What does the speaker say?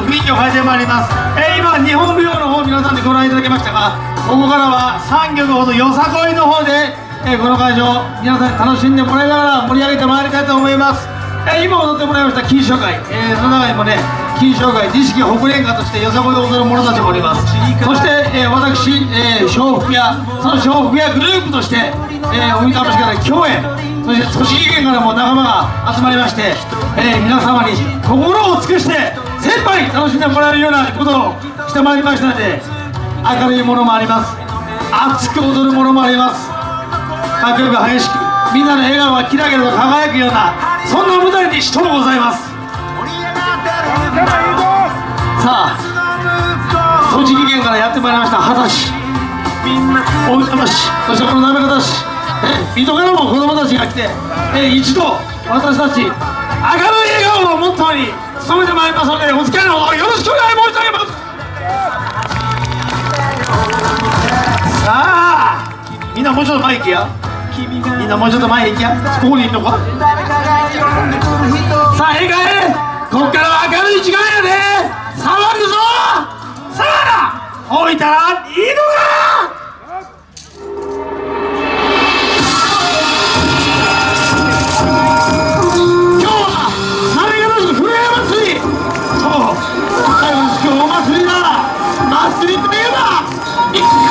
く雰囲気を変えてまいります、えー、今日本舞踊の方皆さんでご覧いただきましたがここからは3曲ほどよさこいの方で、えー、この会場皆さんに楽しんでもらいながら盛り上げてまいりたいと思います、えー、今踊ってもらいました金賞会、えー、その中にもね金賞会錦北連歌としてよさこいを踊る者たちもおります。そして、えー、私、えー、笑福屋その笑福屋グループとして、えー、海楽しから共演そして栃木県からも仲間が集まりまして、えー、皆様に心を尽くして先輩楽しんでもらえるようなことをしてまいりましたので明るいものもあります。熱く踊るものもあります。迫力激しくみんなの笑顔がキラキラと輝くようなそんな舞台にしともございます。さあ栃木県からやってまいりました秦市。大分市そしてこの滑方市。え水戸からも子供たちが来て一度私たち明るい笑顔をモットーに務めてまいりますのでお付き合いのほどよろしくお願い申し上げます。さあみんなもうちょっと前行けや。みんなもうちょっと前行けや。ここにいんのか？祭りといえば